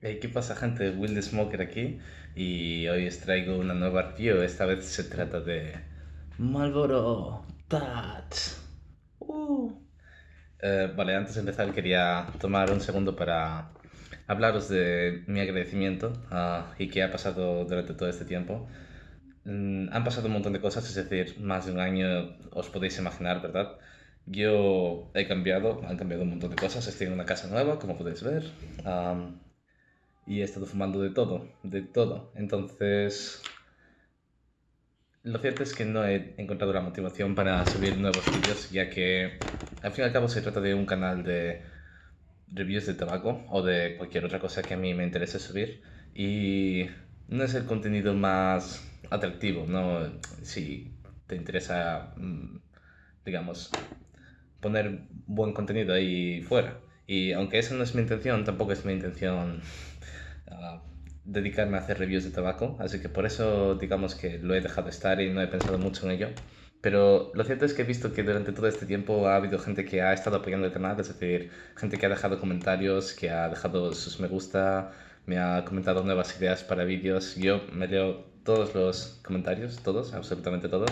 Hey, ¿qué pasa, gente? Will the Smoker aquí y hoy os traigo una nueva review. Esta vez se trata de Marlboro Touch. Uh. Eh, vale, antes de empezar quería tomar un segundo para hablaros de mi agradecimiento ah, y qué ha pasado durante todo este tiempo. Mm, han pasado un montón de cosas, es decir, más de un año os podéis imaginar, ¿verdad? Yo he cambiado, han cambiado un montón de cosas. Estoy en una casa nueva, como podéis ver y he estado fumando de todo, de todo. Entonces, lo cierto es que no he encontrado la motivación para subir nuevos vídeos, ya que al fin y al cabo se trata de un canal de reviews de tabaco o de cualquier otra cosa que a mí me interese subir y no es el contenido más atractivo, ¿no? Si te interesa, mm, digamos, poner buen contenido ahí fuera. Y aunque esa no es mi intención, tampoco es mi intención dedicarme a hacer reviews de tabaco, así que por eso digamos que lo he dejado estar y no he pensado mucho en ello. Pero lo cierto es que he visto que durante todo este tiempo ha habido gente que ha estado apoyando el canal, es decir, gente que ha dejado comentarios, que ha dejado sus me gusta, me ha comentado nuevas ideas para vídeos. Yo me leo todos los comentarios, todos, absolutamente todos.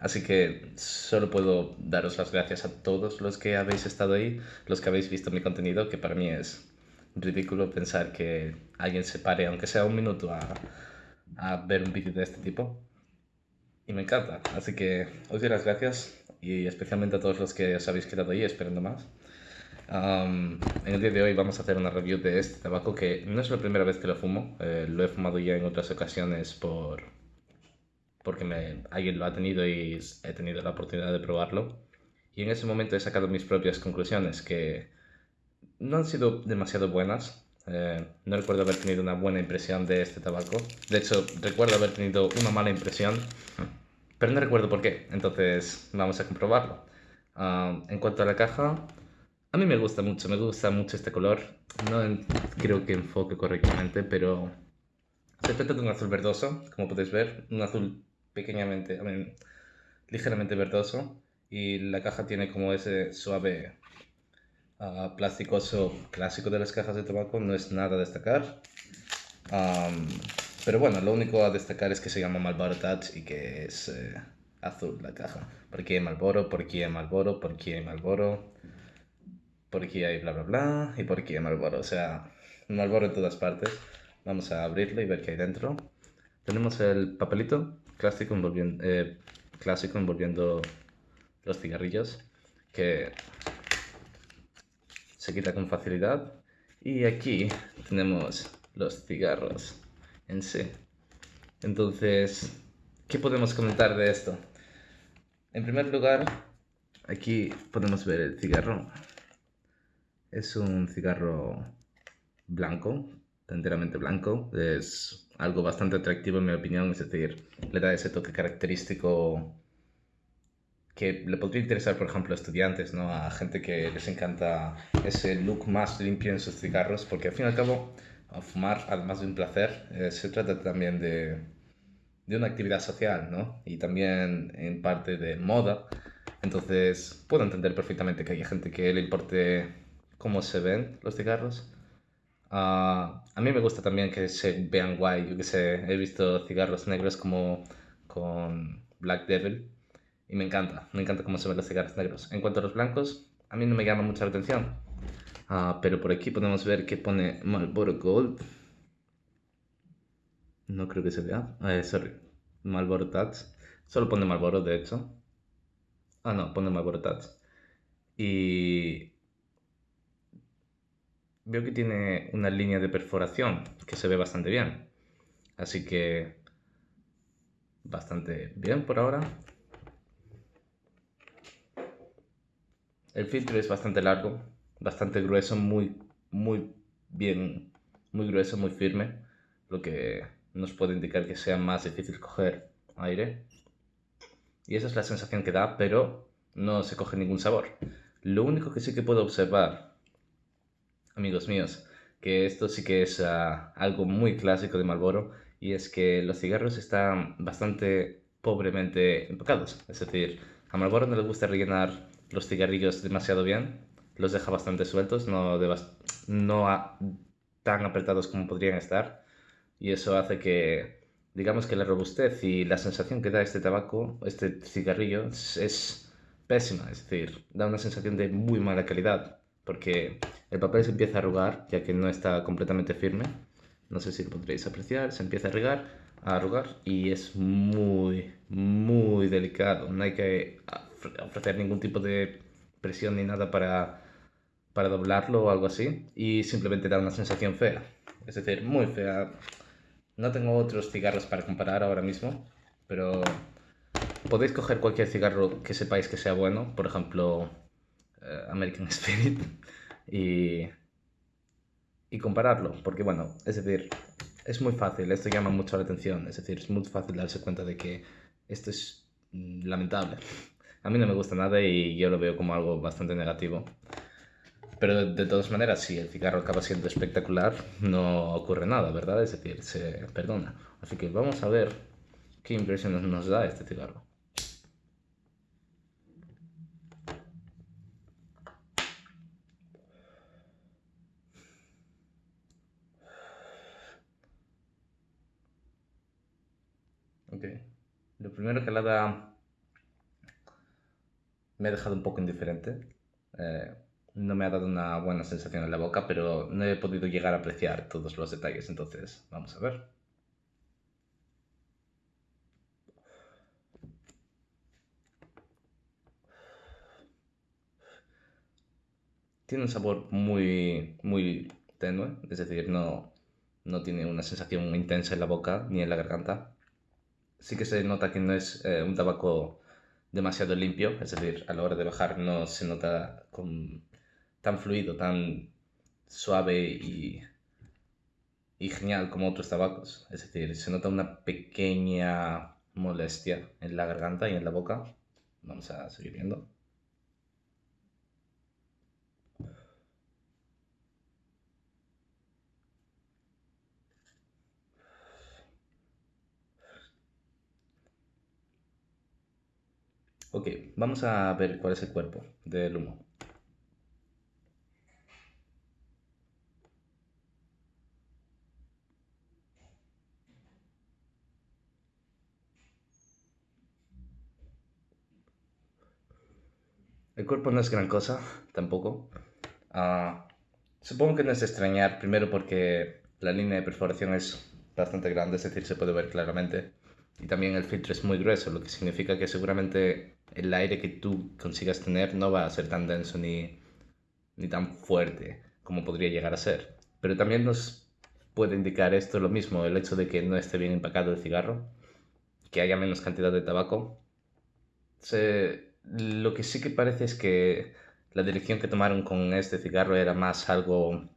Así que solo puedo daros las gracias a todos los que habéis estado ahí, los que habéis visto mi contenido, que para mí es ridículo pensar que alguien se pare, aunque sea un minuto, a, a ver un vídeo de este tipo. Y me encanta. Así que os doy las gracias y especialmente a todos los que os habéis quedado ahí esperando más. en el día de hoy vamos a hacer una review de este tabaco que no es la primera vez que lo fumo, eh, lo he fumado ya en otras ocasiones por porque me, alguien lo ha tenido y he tenido la oportunidad de probarlo. Y en ese momento he sacado mis propias conclusiones, que no han sido demasiado buenas. Eh, no recuerdo haber tenido una buena impresión de este tabaco. De hecho, recuerdo haber tenido una mala impresión, pero no recuerdo por qué. Entonces, vamos a comprobarlo. Ah, en cuanto a la caja, a mí me gusta mucho, me gusta mucho este color. No creo que enfoque correctamente, pero se trata de un azul verdoso, como podéis ver. Un azul pequeñamente, ligeramente verdoso. Y la caja tiene como ese suave uh, plasticoso clásico de las cajas de tabaco, no es nada a destacar. pero bueno, lo único a destacar es que se llama Marlboro Touch y que es eh, azul la caja. ¿Por qué Marlboro? ¿Por qué Marlboro? ¿Por qué Marlboro? ¿Por qué hay bla bla bla? ¿Y por qué Marlboro? O sea, Marlboro en todas partes. Vamos a abrirlo y ver qué hay dentro. Tenemos el papelito clásico envolviendo, eh, clásico envolviendo los cigarrillos que se quita con facilidad. Y aquí tenemos los cigarros en sí. Entonces, ¿qué podemos comentar de esto? En primer lugar, aquí podemos ver el cigarro. Es un cigarro blanco, enteramente blanco. Es algo bastante atractivo en mi opinión, es decir, le da ese toque característico que le podría interesar, por ejemplo, a estudiantes, ¿no? a gente que les encanta ese look más limpio en sus cigarros, porque al fin y al cabo, fumar, además de un placer, eh, se trata también de, de, una actividad social, ¿no? Y también en parte de moda. Entonces, puedo entender perfectamente que haya gente que le importe cómo se ven los cigarros. Ah, a mí me gusta también que se vean guay, yo que sé, he visto cigarros negros como con Black Devil, y me encanta, me encanta cómo se ven los cigarros negros. En cuanto a los blancos, a mí no me llama mucha la atención. Ah, pero por aquí podemos ver que pone Marlboro Gold. No creo que se vea. Eh, sorry. Marlboro Tats. Solo pone Marlboro, de hecho. Ah, no, pone Marlboro Tats. Y veo que tiene una línea de perforación que se ve bastante bien. Así que bastante bien por ahora. El filtro es bastante largo, bastante grueso, muy, muy bien, muy grueso, muy firme, lo que nos puede indicar que sea más difícil coger aire. Y esa es la sensación que da, pero no se coge ningún sabor. Lo único que sí que puedo observar, amigos míos, que esto sí que es ah, algo muy clásico de Marlboro, y es que los cigarros están bastante pobremente empacados. Es decir, a Marlboro no le gusta rellenar los cigarrillos demasiado bien, los deja bastante sueltos, no, no tan apretados como podrían estar y eso hace que, digamos que la robustez y la sensación que da este tabaco, este cigarrillo, es, pésima, es decir, da una sensación de muy mala calidad porque el papel se empieza a arrugar ya que no está completamente firme. No sé si lo podréis apreciar, se empieza a arrugar, a arrugar y es muy, muy delicado. No hay que ofrecer ningún tipo de presión ni nada para, para doblarlo o algo así y simplemente da una sensación fea. Es decir, muy fea. No tengo otros cigarros para comparar ahora mismo, pero podéis coger cualquier cigarro que sepáis que sea bueno, por ejemplo, eh, American Spirit, y, y compararlo, porque bueno, es decir, es muy fácil, esto llama mucho la atención, es decir, es muy fácil darse cuenta de que esto es mm, lamentable. A mí no me gusta nada y yo lo veo como algo bastante negativo. Pero de, todas maneras, si el cigarro acaba siendo espectacular, no ocurre nada, ¿verdad? Es decir, se perdona. Así que vamos a ver qué impresiones nos da este cigarro. Ok. Lo primero que la da me ha dejado un poco indiferente. Eh, no me ha dado una buena sensación en la boca, pero no he podido llegar a apreciar todos los detalles, entonces vamos a ver. Tiene un sabor muy, muy tenue, es decir, no, no tiene una sensación intensa en la boca ni en la garganta. Sí que se nota que no es eh, un tabaco demasiado limpio, es decir, a la hora de bajar no se nota tan fluido, tan suave y, y genial como otros tabacos. Es decir, se nota una pequeña molestia en la garganta y en la boca. Vamos a seguir viendo. Ok, vamos a ver cuál es el cuerpo del humo. El cuerpo no es gran cosa, tampoco. Ah, supongo que no es de extrañar, primero porque la línea de perforación es bastante grande, es decir, se puede ver claramente. Y también el filtro es muy grueso, lo que significa que seguramente el aire que tú consigas tener no va a ser tan denso ni, ni tan fuerte como podría llegar a ser. Pero también nos puede indicar esto lo mismo, el hecho de que no esté bien empacado el cigarro, que haya menos cantidad de tabaco. lo que sí que parece es que la dirección que tomaron con este cigarro era más algo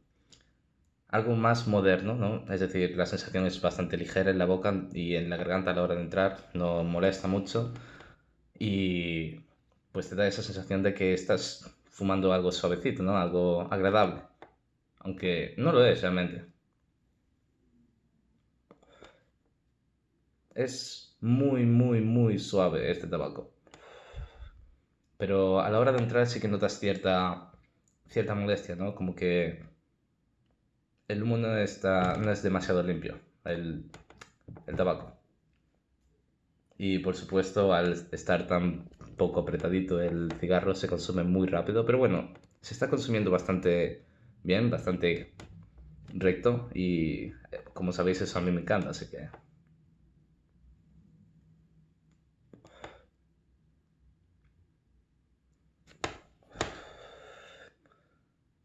algo más moderno, ¿no? Es decir, la sensación es bastante ligera en la boca y en la garganta a la hora de entrar, no molesta mucho y pues te da esa sensación de que estás fumando algo suavecito, ¿no? Algo agradable, aunque no lo es realmente. Es muy, muy, muy suave este tabaco. Pero a la hora de entrar sí que notas cierta, cierta molestia, ¿no? Como que el humo no, está, no es demasiado limpio, el, el tabaco. Y por supuesto, al estar tan poco apretadito el cigarro se consume muy rápido, pero bueno, se está consumiendo bastante bien, bastante recto y como sabéis eso a mí me encanta, así que...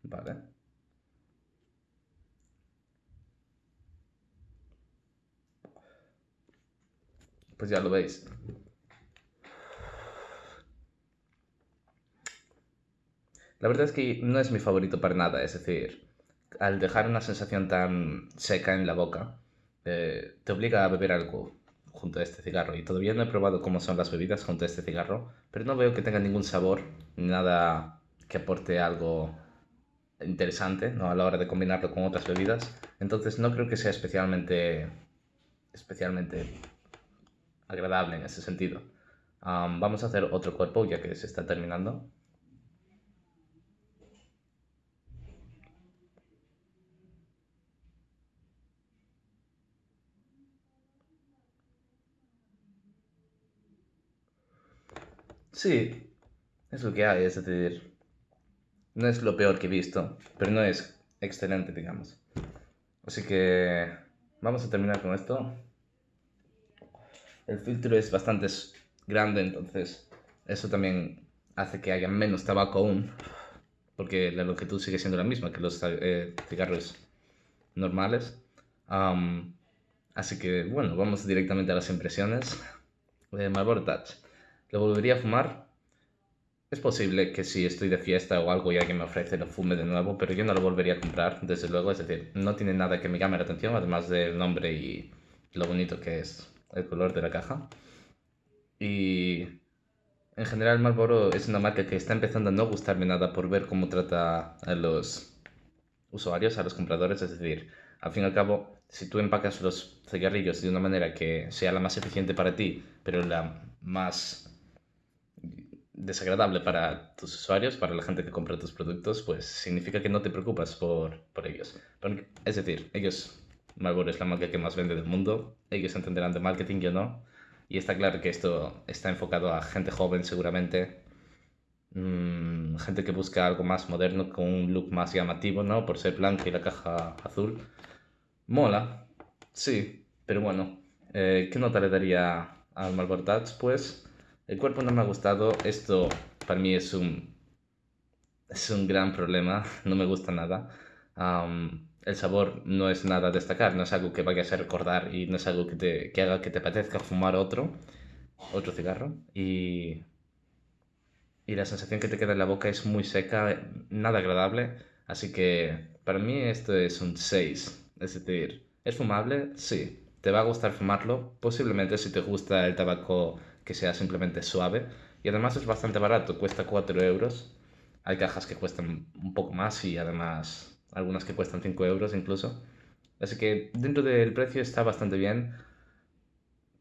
Vale. Pues ya lo veis. La verdad es que no es mi favorito para nada, es decir, al dejar una sensación tan seca en la boca, eh, te obliga a beber algo junto a este cigarro. Y todavía no he probado cómo son las bebidas junto a este cigarro, pero no veo que tenga ningún sabor, nada que aporte algo interesante ¿no? a la hora de combinarlo con otras bebidas. Entonces no creo que sea especialmente, especialmente agradable en ese sentido. Vamos a hacer otro cuerpo ya que se está terminando. Sí, es lo que hay, es decir, no es lo peor que he visto, pero no es excelente, digamos. Así que vamos a terminar con esto. El filtro es bastante grande, entonces eso también hace que haya menos tabaco aún, porque la longitud sigue siendo la misma que los eh, cigarros normales. así que bueno, vamos directamente a las impresiones. de Marlboro Touch. ¿Lo volvería a fumar? Es posible que si estoy de fiesta o algo y alguien me ofrece lo fume de nuevo, pero yo no lo volvería a comprar, desde luego. Es decir, no tiene nada que me llame la atención, además del nombre y lo bonito que es el color de la caja. Y en general Marlboro es una marca que está empezando a no gustarme nada por ver cómo trata a los usuarios, a los compradores. Es decir, al fin y al cabo, si tú empacas los cigarrillos de una manera que sea la más eficiente para ti, pero la más desagradable para tus usuarios, para la gente que compra tus productos, pues significa que no te preocupas por, por ellos. Es decir, ellos, Marlboro es la marca que más vende del mundo, ellos entenderán de marketing, yo no. Y está claro que esto está enfocado a gente joven seguramente, mm, gente que busca algo más moderno, con un look más llamativo, ¿no? Por ser blanca y la caja azul. Mola, sí, pero bueno, eh, ¿qué nota le daría al Marlboro Touch? Pues el cuerpo no me ha gustado, esto para mí es un, es un gran problema, no me gusta nada. El sabor no es nada a destacar, no es algo que vayas a recordar y no es algo que, te, que haga que te apetezca fumar otro, otro cigarro. Y, y la sensación que te queda en la boca es muy seca, nada agradable. Así que para mí esto es un 6. Es decir, ¿es fumable? Sí. ¿Te va a gustar fumarlo? Posiblemente si te gusta el tabaco que sea simplemente suave. Y además es bastante barato, cuesta 4 euros. Hay cajas que cuestan un poco más y además algunas que cuestan 5 euros incluso. Así que dentro del precio está bastante bien.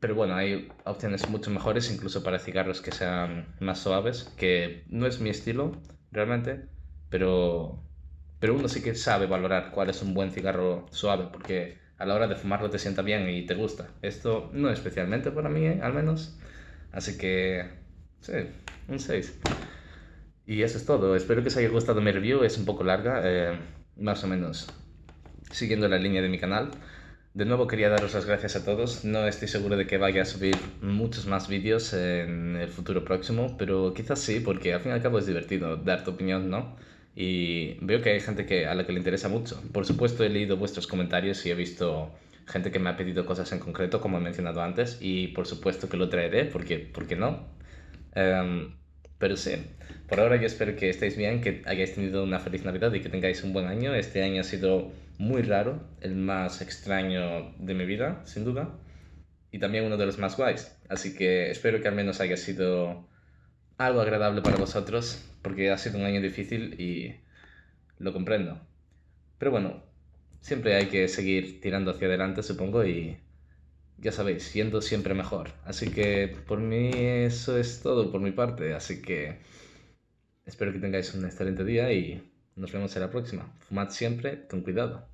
Pero bueno, hay opciones mucho mejores, incluso para cigarros que sean más suaves, que no es mi estilo realmente, pero, pero uno sí que sabe valorar cuál es un buen cigarro suave, porque a la hora de fumarlo te sienta bien y te gusta. Esto no especialmente para mí, ¿eh? al menos. Así que, sí, un 6. Y eso es todo. Espero que os haya gustado mi review. Es un poco larga, eh, más o menos siguiendo la línea de mi canal. De nuevo quería daros las gracias a todos. No estoy seguro de que vaya a subir muchos más vídeos en el futuro próximo, pero quizás sí, porque al fin y al cabo es divertido dar tu opinión, ¿no? Y veo que hay gente que, a la que le interesa mucho. Por supuesto he leído vuestros comentarios y he visto gente que me ha pedido cosas en concreto, como he mencionado antes, y por supuesto que lo traeré, porque, ¿por qué no? Em, pero sí, por ahora yo espero que estéis bien, que hayáis tenido una feliz Navidad y que tengáis un buen año. Este año ha sido muy raro, el más extraño de mi vida, sin duda, y también uno de los más guays. Así que espero que al menos haya sido algo agradable para vosotros, porque ha sido un año difícil y lo comprendo. Pero bueno, siempre hay que seguir tirando hacia adelante, supongo, y ya sabéis, siendo siempre mejor. Así que por mí eso es todo por mi parte, así que espero que tengáis un excelente día y nos vemos en la próxima. Fumad siempre con cuidado.